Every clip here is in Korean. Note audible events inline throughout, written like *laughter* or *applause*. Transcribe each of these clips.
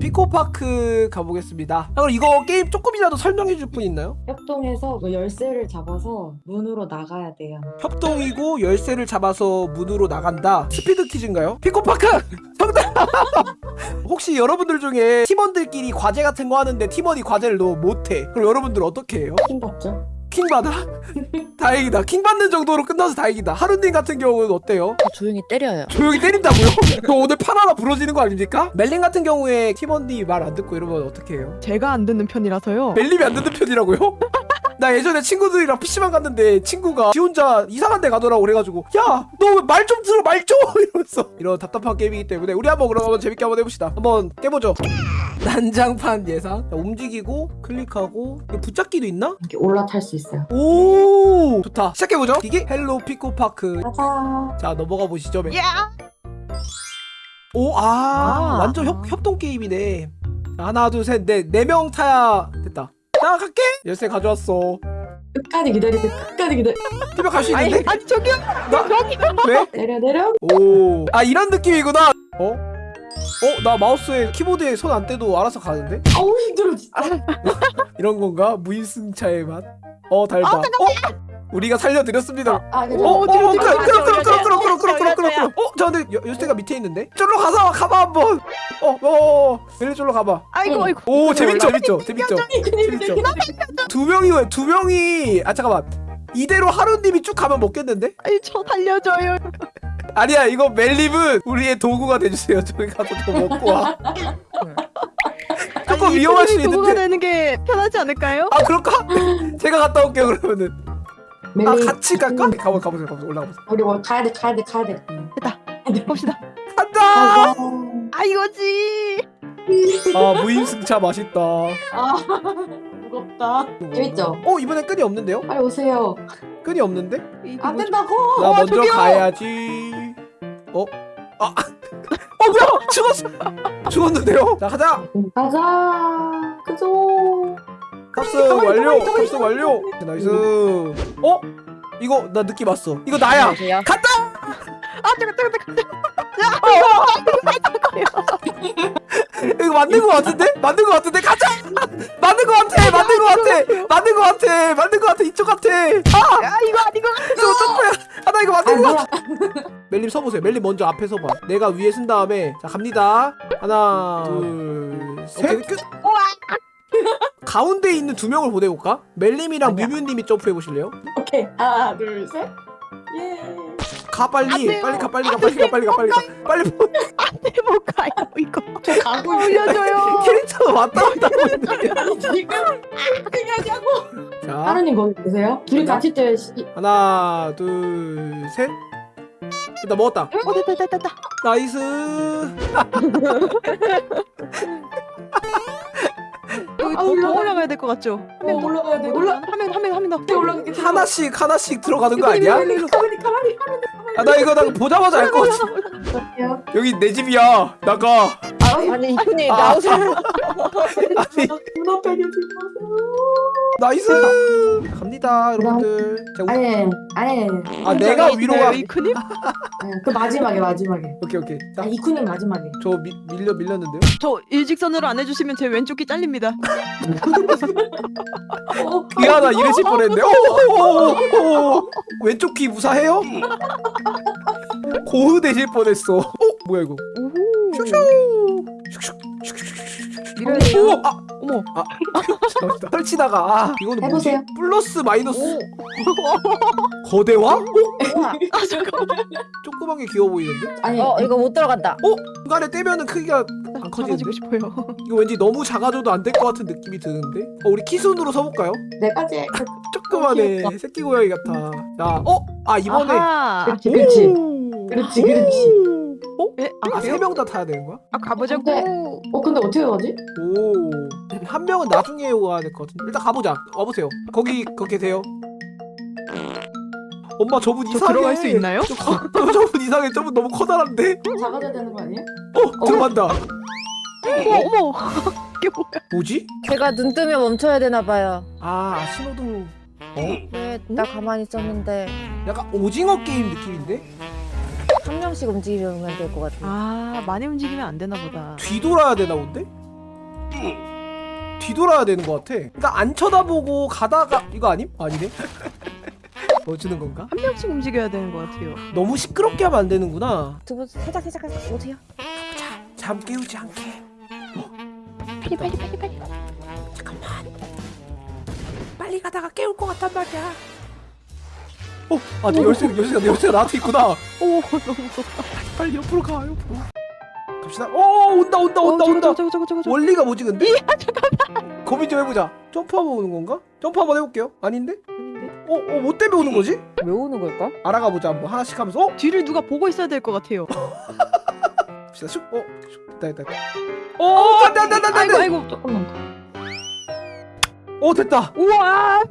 피코파크 가보겠습니다 아, 그럼 이거 게임 조금이라도 설명해 줄 분 있나요? 협동해서 뭐 열쇠를 잡아서 문으로 나가야 돼요. 협동이고 열쇠를 잡아서 문으로 나간다 스피드 퀴즈인가요? 피코파크! *laughs* 정답! *laughs* 혹시 여러분들 중에 팀원들끼리 과제 같은 거 하는데 팀원이 과제를 너무 못해 그럼 여러분들 어떻게 해요? 킹 받죠? 킹 받아? 다행이다 킹 받는 정도로 끝나서 다행이다 하루님 같은 경우는 어때요? 조용히 때려요. 조용히 때린다고요? *laughs* 저 오늘 판 하나 부러지는 거 아닙니까? 멜림 같은 경우에 팀원들이 말 안 듣고 이러면 어떻게 해요? 제가 안 듣는 편이라서요. 멜림이 안 듣는 편이라고요? *laughs* 나 예전에 친구들이랑 PC방 갔는데 친구가 지 혼자 이상한 데 가더라고 그래가지고 야 너 말 좀 들어 말 좀 *laughs* 이러면서 이런 답답한 게임이기 때문에 우리 한번 그럼 한번 재밌게 한번 해봅시다 한번 깨보죠 난장판 예상 자, 움직이고 클릭하고 붙잡기도 있나? 이렇게 올라탈 수 있어요. 오 좋다 시작해보죠 이게 hello 피코파크 가자. 자 넘어가 보시죠 멜. 야! 오, 아, 아. 완전 협, 협동 게임이네. 자, 하나, 둘, 셋, 넷, 네 명 타야 됐다. 자, 갈게. 열쇠 가져왔어. 끝까지 기다리고 끝까지 기다리. 팀에 갈수 아니, 있는데? 아니 저기요. 나? 왜? 내려 내려. 오, 아 이런 느낌이구나. 어? 어, 나 마우스에 키보드에 손 안 떼도 알아서 가는데? 아우 힘들어 진짜. *laughs* 이런 건가? 무인승차의 맛. 어, 달바. 어? 우리가 살려드렸습니다. 아, 어, 어, 어, 어, 어, 어, 어, 어, 어, 어, 어, 어, 저 근데 여, 요스테가 밑에 있는데? 저로 가서 가봐 한번. 어, 어, 어, 어. 얘네 저로 가봐. 아이고, 아이고. 오, 재밌죠, 재밌죠, 재밌죠. 재밌죠. 두 명이 왜? 두 명이. 아 잠깐만. 이대로 하루님이 쭉 가면 먹겠는데? 아니 저 살려줘요. 아니야 이거 멜립은 우리의 도구가 돼주세요. 저기 가서 더 먹고 와. 조금 위험할 수 있는데. 도구가 되는 게 편하지 않을까요? 아 그럴까? 제가 갔다 올게요 그러면은. 아 같이 갈까? 가보 가보세요 가보세요 올라가 보세요 우리 뭐 가야 돼 가야 돼 가야 돼. 봅시다. 간다. 아 이거지. 아 무임승차 맛있다 아 *laughs* 무겁다. 재밌죠? 어 이번엔 끈이 없는데요? 빨리 오세요. 끈이 없는데? 안? 된다고. 나 어, 먼저 저기요! 가야지 어? 아 어, 뭐야 죽었어 죽었는데요? 자 가자 가자. 그죠. 탑승 완료! 탑승 완료! nice! 어? 이거 나 느낌 왔어. 이거 나야! 안녕하세요. 간다! 아 잠깐 잠깐 *laughs* 이거 맞는 거 같은데? 맞는 거 같은데? 가자! 맞는 거 같아! 맞는 거 같아! 맞는 거 같아! 맞는 거 같아! 이쪽 같아! 아! 야 이거 아니고. 이거 점프야! 아, 나 이거 아 맞는 거? 같아! 멜림 서보세요. 멜림 먼저 앞에 서봐. 내가 위에 쓴 다음에 자 갑니다. 하나, 둘, 셋! 끝! 가운데 있는 두 명을 보내볼까? 멜림이랑. 뮤뮤님이 점프해 보실래요? 오케이 하나 둘 셋. 예. 가안 빨리! 빨리 가 빨리 가 빨리 가 빨리 가 빨리 가 빨리 안돼 못 가요 이거. 저 가고. 올려줘요. *laughs* 캐릭터가 왔다 갔다 하고 있는데 아니 지금 그냥하고. 자 하루님 거기 계세요? 둘이? 같이 뛰어요. 하나 둘셋 일단 먹었다 어 됐다 됐다 됐다. nice *laughs* 아, 더, 더 올라가. 올라가야 될 것 같죠? 어, 올라가야 돼. 올라. 하면 하면 더. 네, 올라가게 돼. 하나씩 하나씩 들어가는 거 아니야? 가만히 가만히 가만히 아나 이거 나 보자마자 알 것 같아. *laughs* 여기 내 집이야 나가 아니 이쁜이 아. 나오세요. *laughs* 아니 눈앞에 계세요. 나이스 갑니다 여러분들 자, 우리- 아예 아예. 아 내가 위로 가 이크님? 그 마지막에 마지막에. 오케이 오케이 아 이쿠님 마지막에. 자저 밀려 밀렸는데요 저 일직선으로 안 해주시면 제 왼쪽 귀 잘립니다. 어, 귀 하나 잃으실 뻔했는데 오오오오 왼쪽 귀 무사해요? 고흐 되실 뻔했어 어 뭐야 이거 오호. 슉슉 슉슉 밀어야 오! 아! 어머. 아! 설치다가 *laughs* 아 이거는 뭐지? 해보세요. 플러스 마이너스 *laughs* 거대화? 어? 아 잠깐만. 조그만 게 귀여워 보이는데? 아니 어 이거 못 들어간다. 중간에 떼면은 크기가 안 커지는데? 가지고 싶어요. 이거 왠지 너무 작아져도 안 될 것 같은 느낌이 드는데? 어 우리 키순으로 서볼까요? 내까지. 조그만해 귀엽다. 새끼 고양이 같아 자 어? 아 이번에 아하. 그렇지 그렇지. 오! 그렇지 그렇지. 어? 예? 아, 아 세명 다 타야 되는 거야? 아 가보자고. 근데- 어 근데 어떻게 가지? 오. 한 명은 나중에 와야 될 것 같은데. 일단 가보자. 와보세요. 거기 거기 계세요. 엄마 저분 저 이상해. 들어갈 수 있나요? 저, 커- 저분 이상해. 저분 너무 커다란데. 작아져야 되는 거 아니에요? 어 들어간다. 어머 어머. *laughs* 이게 뭐야? 뭐지? 제가 눈 뜨면 멈춰야 되나 봐요. 아 신호등. 어? 왜나 가만히 있었는데 약간 오징어 게임 느낌인데? 한 명씩 움직이면 될 것 같아. 아 많이 움직이면 안 되나 보다. 뒤돌아야 되나 본데? 뒤돌아야 되는 것 같아 그러니까 안 쳐다보고 가다가 이거 아님? 아니네 *laughs* 뭐 주는 건가? 한 명씩 움직여야 되는 것 같아요. 너무 시끄럽게 하면 안 되는구나 두분 살짝 살짝 살짝 오세요. 잠 깨우지 않게 빨리 빨리 빨리 빨리. 빨리 가다가 깨울 것 같단 말이야 어? 아 내 열쇠, 열쇠가 내 열쇠가 나한테 있구나 오 너무 무섭다. 빨리 옆으로 가 옆으로 갑시다 어 온다 온다 온다 어, 온다 저거 저거 저거 저거 저거. 원리가 뭐지 근데? 고민 좀 해보자 점프하면 오는 건가? 점프 한번 해볼게요 아닌데? 어? 어? 뭐 때문에 오는 거지? 왜 오는 걸까? 알아가 보자 한번 하나씩 하면서 어? 뒤를 누가 보고 있어야 될 것 같아요. *laughs* 갑시다 슉 어? 슉 됐다 됐다 어 안돼 안돼 안돼 아이고 안돼 아이고. 조금만 더. 어 됐다 우와.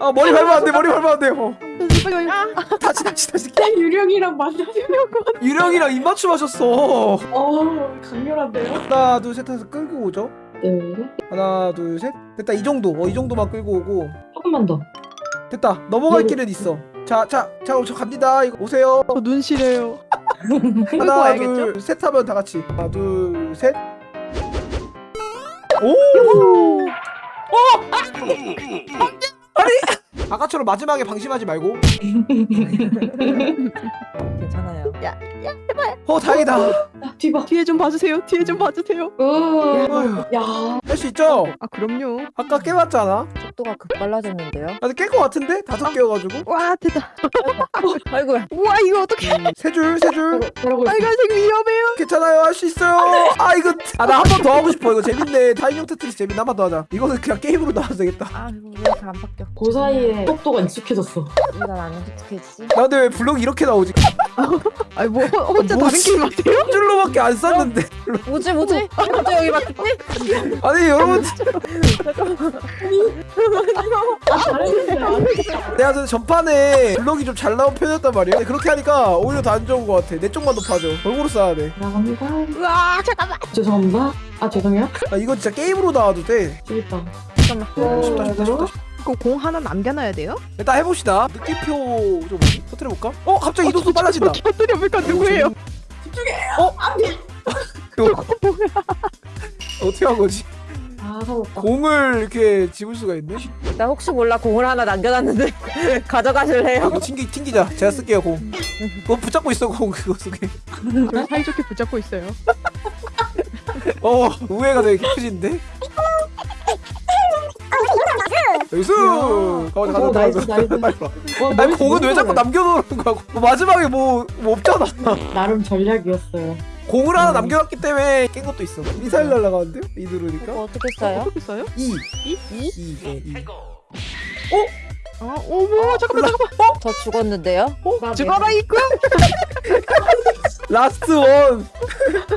아 머리 밟으면 안돼 머리 밟으면 안돼 어. 빨리 빨리. 다시 다시 다시 유령이랑 만나면 유령이랑 입맞춤 하셨어 어 강렬한데요? 하나 둘셋 해서 끌고 오죠 네. 하나 둘 셋 됐다 이 정도 어이 정도만 끌고 오고 조금만 더. 됐다 넘어갈 네. 길은 있어 자자자 저 갑니다 이거 오세요 저 눈시래요. 하나? 둘 셋 하면 다 같이 하나 둘 셋 오! 어! 아니 아까처럼 마지막에 방심하지 말고 *laughs* 괜찮아요. 야어 다행이다 아, 뒤봐. 뒤에 좀 봐주세요. 뒤에 좀 봐주세요. 으. 야. 할 수 있죠? 아 그럼요. 아까 깨봤잖아 속도가 급 빨라졌는데요. 나도 깰것 같은데? 다섯 개여가지고 와 됐다. *laughs* 아이고야. 우와 이거 어떻게? 세줄 세줄 저러- 저러고 있어. 빨간색 위험해요. 괜찮아요 할 수 있어요 아 이거 *laughs* 아 나 한 번 더 하고 싶어 이거 재밌네 타이밍 테트리스 재밌네 한번 더 하자 이거는 그냥 게임으로 나와도 되겠다 아 이거 왜 이렇게 안 바뀌어? 그 사이에 속도가 익숙해졌어. 난안 익숙해지지? 나 근데 왜 블록이 이렇게 나오지? *laughs* 아니 뭐 혼자 다른 뭐지? 게임? 한 줄로밖에 안 썼는데 뭐지 뭐지? 뭐지 여기 바뀌지? *laughs* 아니 여러분 아. 내가 전 전판에 블록이 좀 잘 나온 편이었단 말이야 근데 그렇게 하니까 오히려 더 안 좋은 것 같아 내 쪽만 높아져 골고루 써야 돼아 나갑니다. 우와 잠깐만. 죄송합니다. 아 죄송해요. 이거 진짜 게임으로 나와도 돼 재밌다. 잠깐만. 쉽다 쉽다 쉽다 이거 공 하나 남겨놔야 돼요? 일단 해봅시다 느낌표 좀 터트려볼까? 어 갑자기 이동速 빨라진다 터뜨려볼까 누구예요? 이거 어떻게 한 거지? 아. 공을 이렇게 집을 수가 있네? 나 혹시 몰라 공을 하나 남겨놨는데 *laughs* 가져가실래요? 이거 튕기, 튕기자 제가 쓸게요 공 그거 붙잡고 있어 공 그거 속에 저 사이좋게 붙잡고 있어요. 어 우회가 되게 깊어진데? 나이스 가보자 가자 어, 나이스, 가자 나이스. 빨리 와 와, 아니 너무 공은 왜 자꾸 남겨놓는 거야 뭐 마지막에 뭐, 뭐 없잖아 나름 전략이었어요. 공을 하나 음. 남겨놨기 때문에 깬 것도 있어 미사일 날라가는데요? 이 누르니까 이거 어떻게 써요? 어떻게 써요? 2 이? 2 네, 2아 어머 잠깐만 잠깐만. 저 죽었는데요? 나 죽어라 이거. *laughs* last one.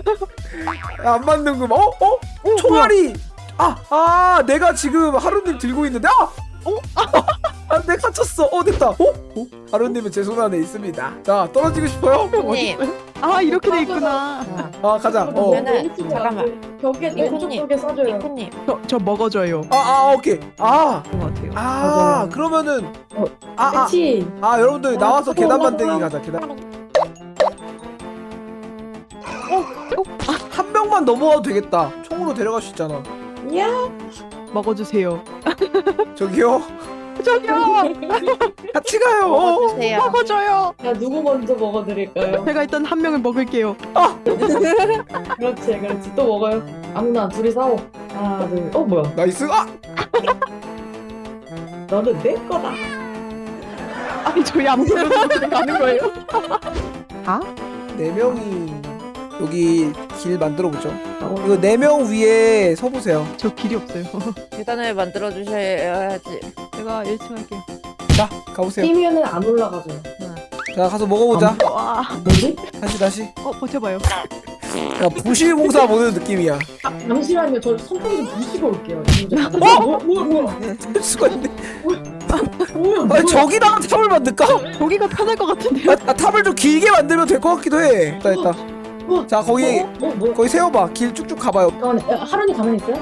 *laughs* 안 맞는 거. 어? 어? 총알이. 아, 아, 내가 지금 하루님 들고 있는데. 아! 어? 아, 내가 갇혔어. 어, 됐다. 어? 어? 하루님은 제 손 안에 있습니다. 자, 떨어지고 싶어요? 형님. 아 이렇게 돼 있구나. 자, 아, 가자. 어. 그러면은 잠깐만. 벽에 왼쪽. 벽에 써줘요. 이코님 저, 저 먹어줘요. 아, 아, 오케이. 아, 같아요. 아, 맞아요. 그러면은. 어, 아, 아, 그치? 아, 여러분들 아, 나와서 어, 계단 어, 만들기 어. 가자. 계단. 어, 한 명만 넘어와도 되겠다. 총으로 데려갈 수 있잖아. 야. 먹어주세요. 저기요. 저기요. *laughs* 같이 가요. 먹어주세요. 먹어줘요. 야 누구 먼저 먹어드릴까요? 제가 일단 한 명을 먹을게요. *laughs* 그렇지 그렇지 또 먹어요. 아무나 둘이 싸워. 하나 둘. 어 뭐야? nice. 아, *laughs* 너는 내 거다. 아니 저희 안 먹어도 가는 거예요? 아? 네 명이 여기 길 만들어 보죠. 어, 이거 네 명 위에 서 보세요. 저 길이 없어요. *laughs* 계단을 만들어 주셔야지. 제가 1층 할게요. 자, 가보세요. 뛰면은 안 올라가죠. 자, 가서 먹어보자. 와. 뭐지? 다시 다시. 어 버텨봐요. 야, 부실공사 보는 느낌이야. 아, 잠시만요. 저 손톱 좀 부시고 올게요. 어? 뭐야 뭐야 뭐야? 할 수가 있네. 뭐야? 아니, 저기다가 탑을 만들까? 거기가 편할 것 같은데요? 아, 아, 탑을 좀 길게 만들면 될 것 같기도 해. 됐다, 됐다. 자, 거기 어? 어? 뭐야? 거기 세워봐. 길 쭉쭉 가봐요. 잠깐만. 야, 하루니 가만히 있어요?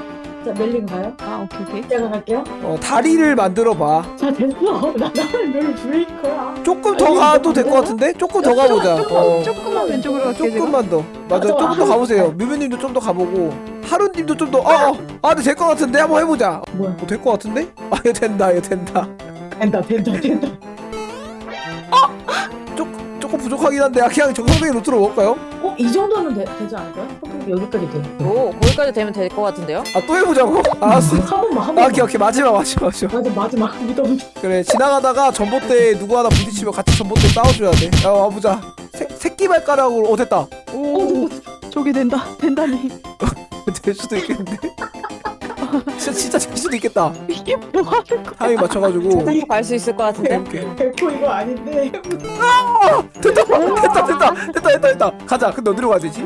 자 멜링 가요? 아 오케이 오케이. 제가 갈게요. 어 다리를 만들어봐 자 됐어. 나 *laughs* 나는 널 줄일 거야. 조금 더 아니, 가도 될 것 같은데? 조금 더 가보자 조금 어. 조금만 왼쪽으로 갈게요. 제가. 조금만 더 맞아 아, 조금 더 아, 가보세요 뮤뮤님도 좀 더 가보고 하루님도 좀더아아 아, 근데 될 것 같은데 한번 해보자 뭐야? 어, 될것 같은데? 아 이거 된다 이거 된다 된다 된다 된다. 조금 부족하긴 한데 아, 그냥 정상적인 루트로 먹을까요? 어? 이 정도는 되, 되지 않을까요? 어, 여기까지 돼. 오 거기까지 되면 될 것 같은데요? 아 또 해보자고? 알았어 한 번만 한아 번만. 오케이 오케이 마지막 마지막 마지막 맞아 마지막 *laughs* 믿어보자. 그래 지나가다가 전봇대 누구 하나 부딪히면 같이 전봇대 싸워줘야 돼 야 와보자 새, 새끼 발가락으로 어 됐다 오 저게 된다 된다니. *laughs* 될 수도 있겠는데 진짜 진짜 될 수도 있겠다 이게 뭐 하는 거? 타이밍 맞춰가지고 저기 갈수 있을 것 같은데. 오케이 백호 이거 아닌데. 됐다 됐다 됐다 됐다 됐다 됐다 가자 근데 어디로 가야 되지?